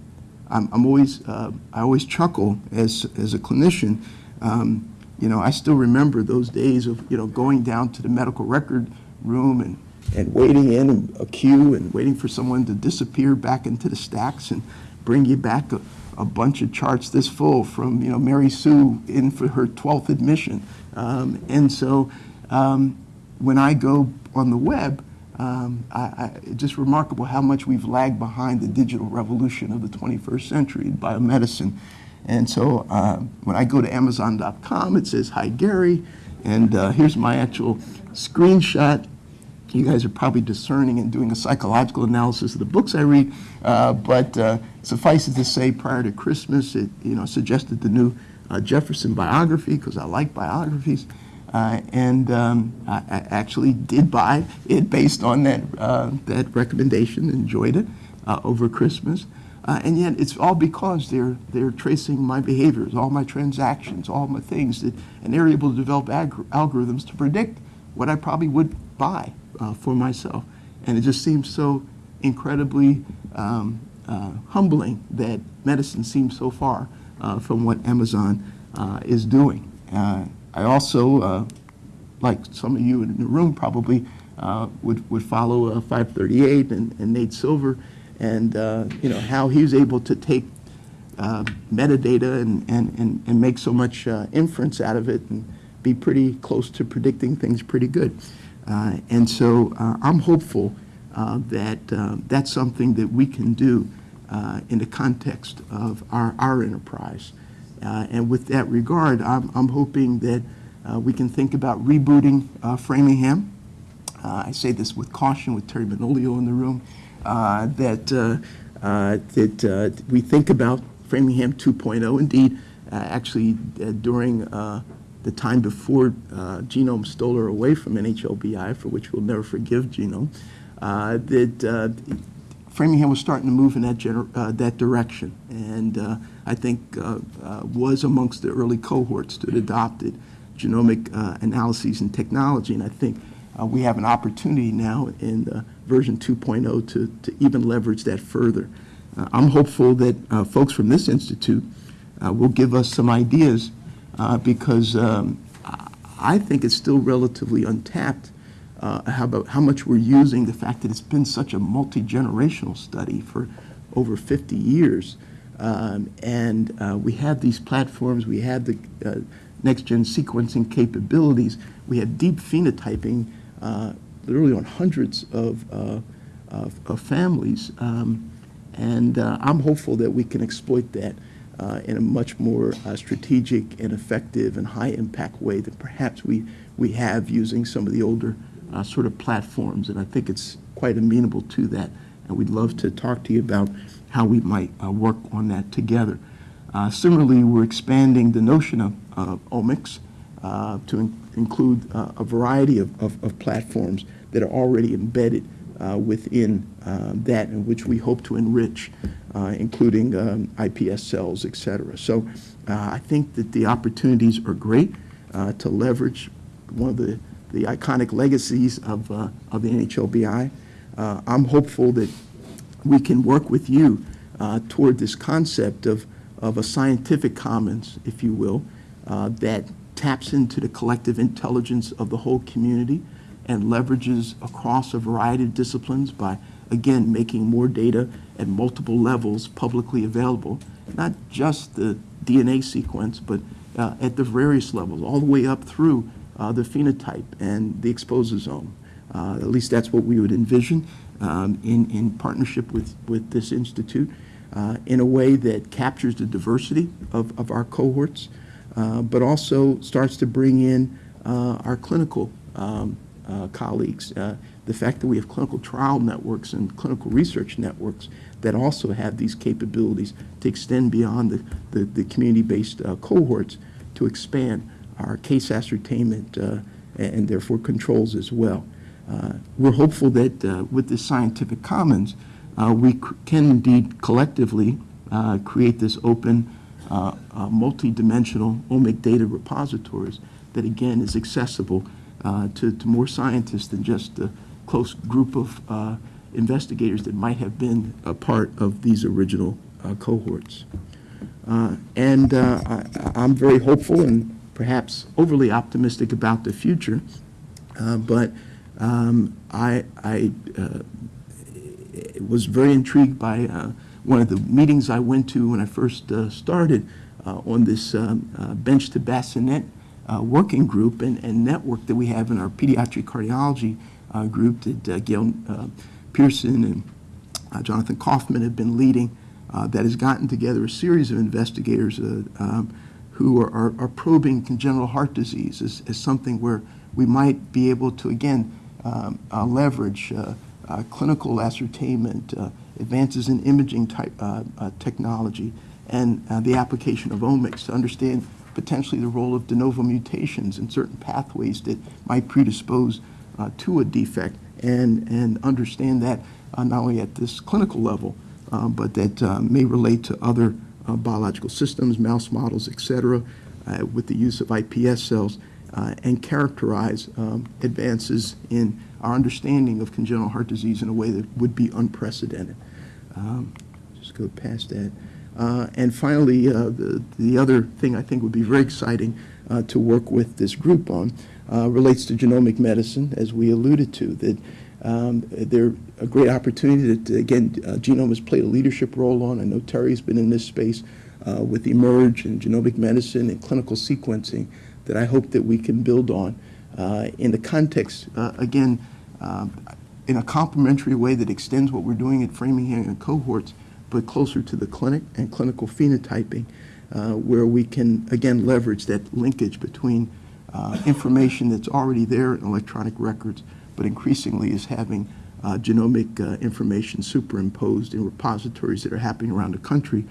I'm, I'm always, uh, I always chuckle as, as a clinician. Um, you know, I still remember those days of, you know, going down to the medical record room and, and waiting in a queue and waiting for someone to disappear back into the stacks and bring you back a, a bunch of charts this full from, you know, Mary Sue in for her 12th admission. Um, and so um, when I go on the web, um, I, I, it's just remarkable how much we've lagged behind the digital revolution of the 21st century in biomedicine. And so uh, when I go to Amazon.com, it says, Hi, Gary. And uh, here's my actual screenshot. You guys are probably discerning and doing a psychological analysis of the books I read. Uh, but uh, suffice it to say, prior to Christmas, it you know, suggested the new uh, Jefferson biography because I like biographies. Uh, and um, I, I actually did buy it based on that, uh, that recommendation, enjoyed it uh, over Christmas. And yet it's all because they're, they're tracing my behaviors, all my transactions, all my things, that, and they're able to develop algorithms to predict what I probably would buy uh, for myself. And it just seems so incredibly um, uh, humbling that medicine seems so far uh, from what Amazon uh, is doing. Uh, I also, uh, like some of you in the room probably, would, would follow uh, 538 and, and Nate Silver and, you know, how he was able to take metadata and, and, and, and make so much inference out of it and be pretty close to predicting things pretty good. Uh, and so uh, I'm hopeful uh, that that's something that we can do in the context of our, our enterprise. And with that regard, I'm, I'm hoping that we can think about rebooting Framingham. I say this with caution with Terry Manolio in the room, that, uh, that uh, we think about Framingham 2.0. Indeed, uh, actually, during the time before uh, Genome stole her away from NHLBI, for which we'll never forgive Genome, uh, that uh, Framingham was starting to move in that, uh, that direction, and uh, I think was amongst the early cohorts that adopted genomic analyses and technology. And I think we have an opportunity now in version 2.0 to, to even leverage that further. I'm hopeful that folks from this institute will give us some ideas uh, because um, I- think it's still relatively untapped uh, how about how much we're using the fact that it's been such a multi-generational study for over 50 years. Um, and uh, we have these platforms, we have the uh, next-gen sequencing capabilities, we have deep phenotyping uh, literally on hundreds of, uh, of, of families. Um, and uh, I'm hopeful that we can exploit that uh, in a much more uh, strategic and effective and high-impact way than perhaps we, we have using some of the older uh, sort of platforms. And I think it's quite amenable to that. And we'd love to talk to you about how we might uh, work on that together. Uh, Similarly, we're expanding the notion of uh, omics uh, to in- include a variety of, of, of platforms that are already embedded within uh, that in which we hope to enrich, uh, including um, IPS cells, et cetera. So uh, I think that the opportunities are great uh, to leverage one of the, the iconic legacies of, uh, of the NHLBI. Uh, I'm hopeful that we can work with you uh, toward this concept of, of a scientific commons, if you will, uh, that taps into the collective intelligence of the whole community and leverages across a variety of disciplines by, again, making more data at multiple levels publicly available, not just the DNA sequence, but uh, at the various levels, all the way up through uh, the phenotype and the exposome. Uh, At least that's what we would envision um, in, in partnership with, with this institute, uh, in a way that captures the diversity of, of our cohorts, uh, but also starts to bring in uh, our clinical um, uh, colleagues. Uh, The fact that we have clinical trial networks and clinical research networks that also have these capabilities to extend beyond the, the, the community-based uh, cohorts to expand our case ascertainment uh, and therefore controls as well. Uh, We're hopeful that uh, with this scientific commons, we can indeed collectively create this open, multi-dimensional omic data repositories that again is accessible uh, to, to more scientists than just the close group of uh, investigators that might have been a part of these original uh, cohorts. Uh, And uh, I- I'm very hopeful and perhaps overly optimistic about the future, uh, but um, I, I was very intrigued by one of the meetings I went to when I first started on this um, bench to bassinet uh, working group and, and network that we have in our pediatric cardiology uh, group that uh, Gail uh, Pearson and Jonathan Kaltman have been leading that has gotten together a series of investigators um, who are, are, are probing congenital heart disease as, as something where we might be able to, again, um, uh, leverage uh, uh, clinical ascertainment, advances in imaging type technology, and the application of omics to understand potentially the role of de novo mutations in certain pathways that might predispose uh, to a defect, and, and understand that uh, not only at this clinical level, uh, but that uh, may relate to other uh, biological systems, mouse models, et cetera, uh, with the use of iPS cells, uh, and characterize um, advances in our understanding of congenital heart disease in a way that would be unprecedented. Um, Just go past that. Uh, And finally, uh, the the other thing I think would be very exciting uh, to work with this group on uh, relates to genomic medicine, as we alluded to, that um, they're a great opportunity that, again, uh, Genome has played a leadership role on. I know Terry's been in this space uh, with eMERGE and genomic medicine and clinical sequencing, that I hope that we can build on uh, in the context, uh, again, um, in a complementary way that extends what we're doing at Framingham and cohorts, but closer to the clinic and clinical phenotyping, uh, where we can, again, leverage that linkage between uh, information that's already there in electronic records, but increasingly is having uh, genomic uh, information superimposed in repositories that are happening around the country.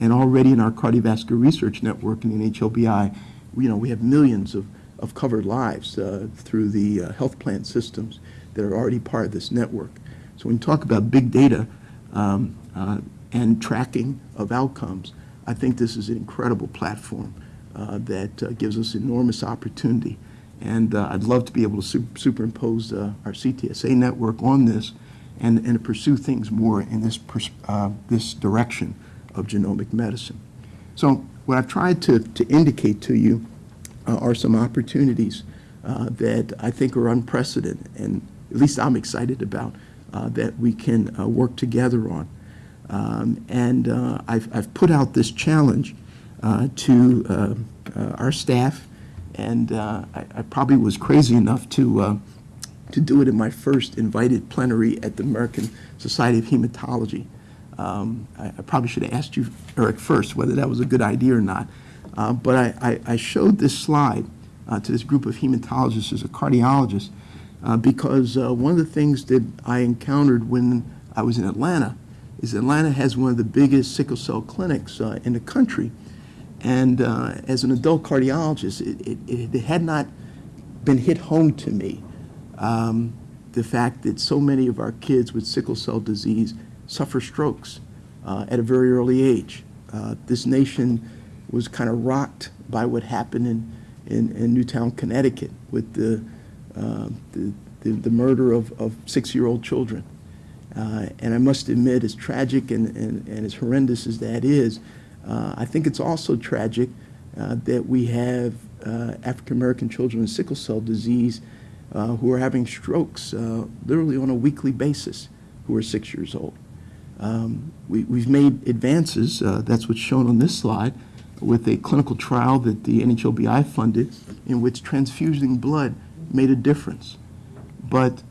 And already in our cardiovascular research network in NHLBI, you know, we have millions of, of covered lives uh, through the uh, health plan systems that are already part of this network. So when you talk about big data um, and tracking of outcomes, I think this is an incredible platform uh, that uh, gives us enormous opportunity. And uh, I'd love to be able to su- superimpose uh, our CTSA network on this and, and pursue things more in this, uh, this direction of genomic medicine. So what I've tried to, to indicate to you uh, are some opportunities that I think are unprecedented, and at least I'm excited about, that we can work together on. Um, and uh, I've, I've put out this challenge uh, to uh, uh, our staff, and uh, I, I probably was crazy enough to, to do it in my first invited plenary at the American Society of Hematology. Um, I, I probably should have asked you, Eric, first whether that was a good idea or not. But I, I, showed this slide to this group of hematologists as a cardiologist because one of the things that I encountered when I was in Atlanta is Atlanta has one of the biggest sickle cell clinics uh, in the country. And uh, as an adult cardiologist, it, it, it had not been hit home to me um, the fact that so many of our kids with sickle cell disease suffer strokes uh, at a very early age. Uh, this nation was kind of rocked by what happened in, in, in Newtown, Connecticut with the, uh, the, the, the murder of, of six-year-old children. Uh, and I must admit, as tragic and, and, and as horrendous as that is, uh, I think it's also tragic uh, that we have uh, African American children with sickle cell disease uh, who are having strokes uh, literally on a weekly basis who are six years old. Um, we, we've made advances, that's what's shown on this slide, with a clinical trial that the NHLBI funded in which transfusing blood made a difference. But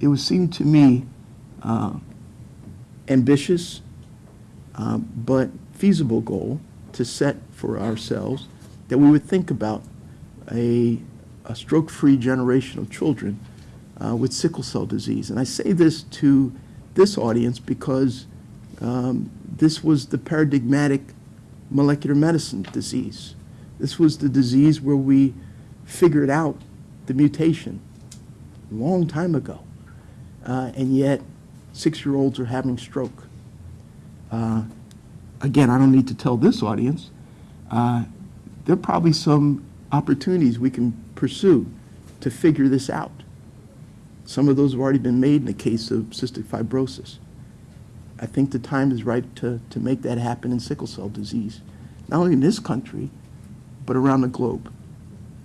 it would seem to me uh, ambitious, uh, but feasible goal to set for ourselves that we would think about a, a stroke-free generation of children uh, with sickle cell disease. And I say this to this audience because um, this was the paradigmatic molecular medicine disease. This was the disease where we figured out the mutation a long time ago. Uh, and yet, six-year-olds are having stroke. Uh, again, I don't need to tell this audience, uh, there are probably some opportunities we can pursue to figure this out. Some of those have already been made in the case of cystic fibrosis. I think the time is right to, to make that happen in sickle cell disease, not only in this country, but around the globe.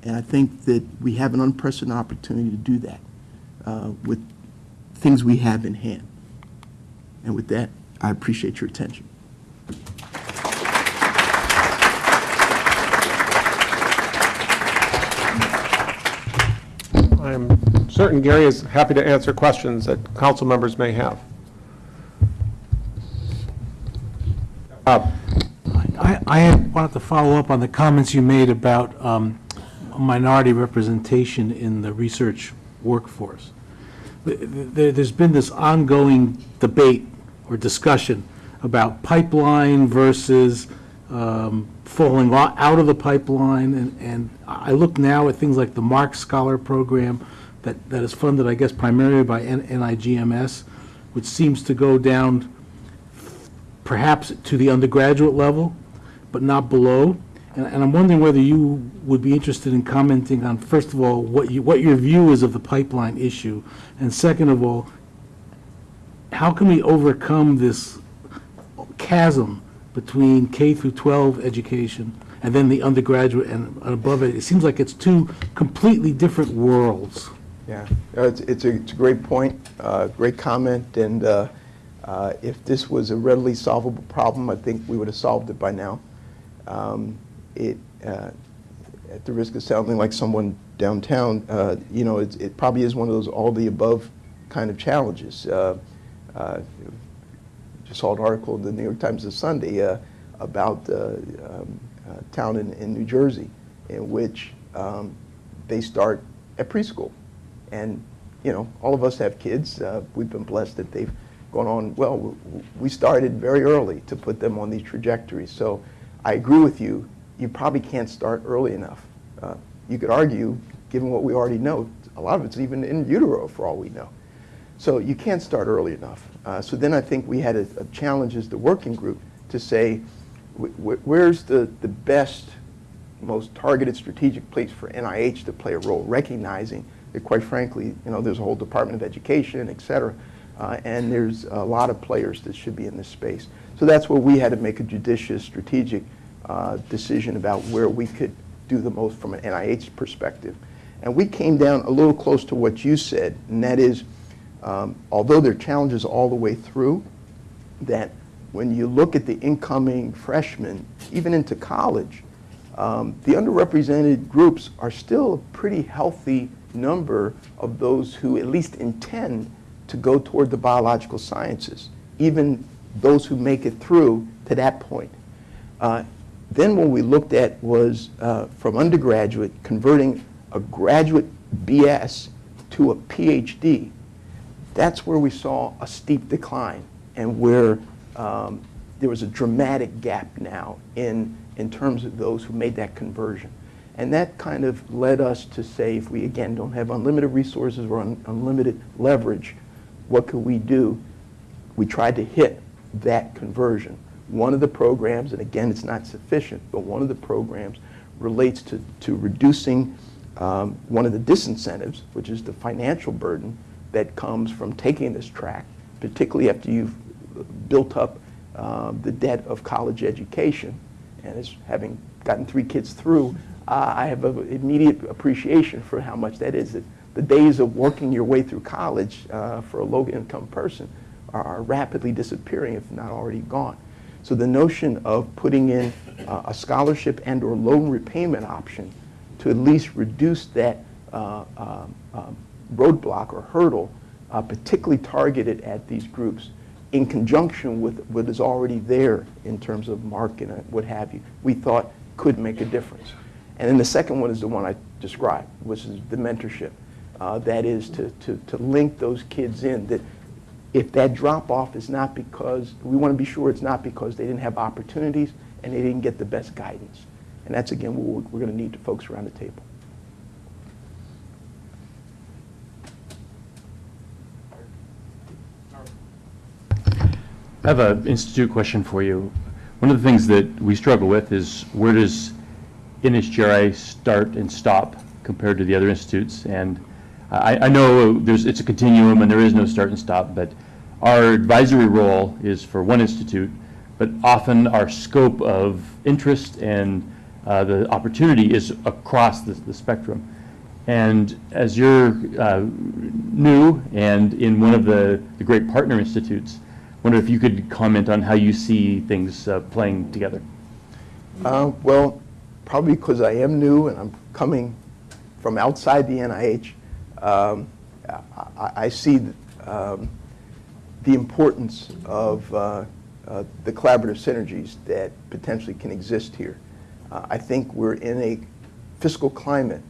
And I think that we have an unprecedented opportunity to do that uh, with things we have in hand. And with that, I appreciate your attention. I'm certain Gary is happy to answer questions that council members may have. Uh, I, I wanted to follow up on the comments you made about um, minority representation in the research workforce. Th- th- There's been this ongoing debate or discussion about pipeline versus um, falling out of the pipeline, and, and I look now at things like the MARC Scholar Program that, that is funded, I guess, primarily by N- NIGMS, which seems to go down perhaps to the undergraduate level, but not below. And, and I'm wondering whether you would be interested in commenting on, first of all, what you, what your view is of the pipeline issue, and second of all, how can we overcome this chasm between K through 12 education and then the undergraduate and above it? It seems like it's two completely different worlds. Yeah, Uh, it's, it's a, it's a great point, uh, great comment, and uh, uh, if this was a readily solvable problem, I think we would have solved it by now. Um, It, uh, at the risk of sounding like someone downtown, uh, you know, it's, it probably is one of those all-the-above kind of challenges. Uh, just saw an article in the New York Times this Sunday uh, about uh, um, a town in, in New Jersey in which um, they start at preschool. And, you know, all of us have kids. Uh, we've been blessed that they've gone on, well, we started very early to put them on these trajectories. So I agree with you, you probably can't start early enough. Uh, You could argue, given what we already know, a lot of it's even in utero for all we know. So you can't start early enough. Uh, so then I think we had a, a challenge as the working group to say, wh- wh- where's the, the best, most targeted strategic place for NIH to play a role, recognizing that quite frankly, you know, there's a whole Department of Education, et cetera, uh, and there's a lot of players that should be in this space. So that's where we had to make a judicious, strategic uh, decision about where we could do the most from an NIH perspective. And we came down a little close to what you said, and that is, um, although there are challenges all the way through, that when you look at the incoming freshmen, even into college, um, the underrepresented groups are still a pretty healthy number of those who at least intend to go toward the biological sciences, even those who make it through to that point. Uh, then what we looked at was uh, from undergraduate converting a graduate BS to a PhD. That's where we saw a steep decline and where um, there was a dramatic gap now in, in terms of those who made that conversion. And that kind of led us to say, if we again don't have unlimited resources or un- unlimited leverage, what could we do? We tried to hit that conversion. One of the programs, and again, it's not sufficient, but one of the programs relates to, to reducing um, one of the disincentives, which is the financial burden that comes from taking this track, particularly after you've built up uh, the debt of college education. And as having gotten three kids through, uh, I have an immediate appreciation for how much that is. The days of working your way through college uh, for a low-income person are, are rapidly disappearing, if not already gone. So the notion of putting in uh, a scholarship and or loan repayment option to at least reduce that uh, um, um, roadblock or hurdle, uh, particularly targeted at these groups, in conjunction with what is already there in terms of market and what have you, we thought could make a difference. And then the second one is the one I described, which is the mentorship. Uh, that is to, to, to link those kids in, that if that drop-off is not because, we want to be sure it's not because they didn't have opportunities and they didn't get the best guidance. And that's, again, what we're, we're going to need the folks around the table. I have an institute question for you. One of the things that we struggle with is where does NHGRI start and stop compared to the other institutes? And I, I know there's, it's a continuum and there is no start and stop, but our advisory role is for one institute, but often our scope of interest and uh, the opportunity is across the, the spectrum. And as you're uh, new and in one of the, the great partner institutes, wonder if you could comment on how you see things uh, playing together. Uh, Well, probably because I am new and I'm coming from outside the NIH, um, I- I see um, the importance of uh, uh, the collaborative synergies that potentially can exist here. Uh, I think we're in a fiscal climate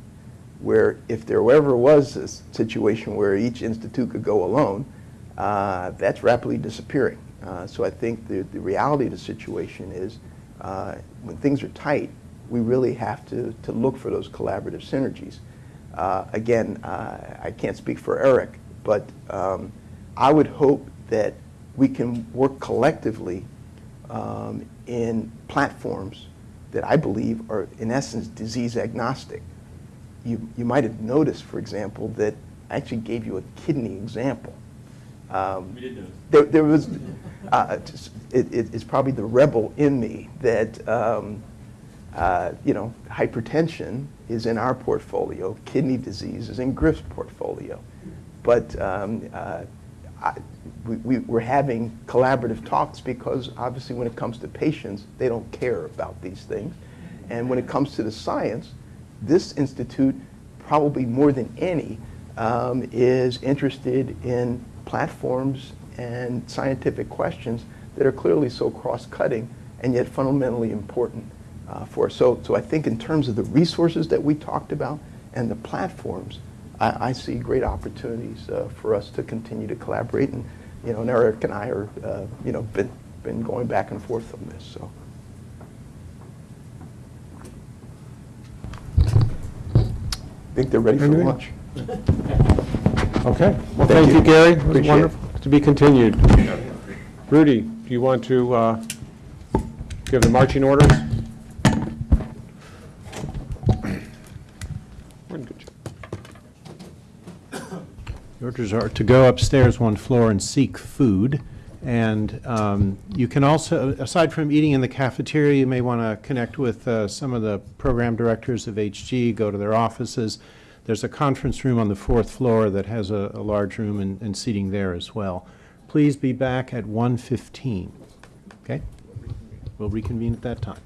where if there ever was a situation where each institute could go alone, uh, that's rapidly disappearing. Uh, So I think the, the reality of the situation is, uh, when things are tight, we really have to, to look for those collaborative synergies. Uh, Again, uh, I can't speak for Eric, but um, I would hope that we can work collectively um, in platforms that I believe are, in essence, disease agnostic. You, you might have noticed, for example, that I actually gave you a kidney example. Um, There, there was, uh, it, it- it's probably the rebel in me that, um, uh, you know, hypertension is in our portfolio, kidney disease is in Griff's portfolio. But um, uh, I- we, we- we're having collaborative talks because obviously when it comes to patients, they don't care about these things. And when it comes to the science, this institute, probably more than any, um, is interested in platforms and scientific questions that are clearly so cross-cutting and yet fundamentally important uh, for us. So, so I think in terms of the resources that we talked about and the platforms, I, I see great opportunities uh, for us to continue to collaborate. And, you know, and Eric and I are, uh, you know, been, been going back and forth on this, so. I think they're ready for Anything? lunch. Okay. Well, Thank thank you, you. Gary. It was Appreciate it. wonderful. To be continued. Rudy, do you want to uh, give the marching orders? We're in good shape. The orders are to go upstairs one floor and seek food. And um, you can also, aside from eating in the cafeteria, you may want to connect with uh, some of the program directors of HG, go to their offices. There's a conference room on the fourth floor that has a, a large room and, and seating there as well. Please be back at 1:15, okay? We'll reconvene at that time.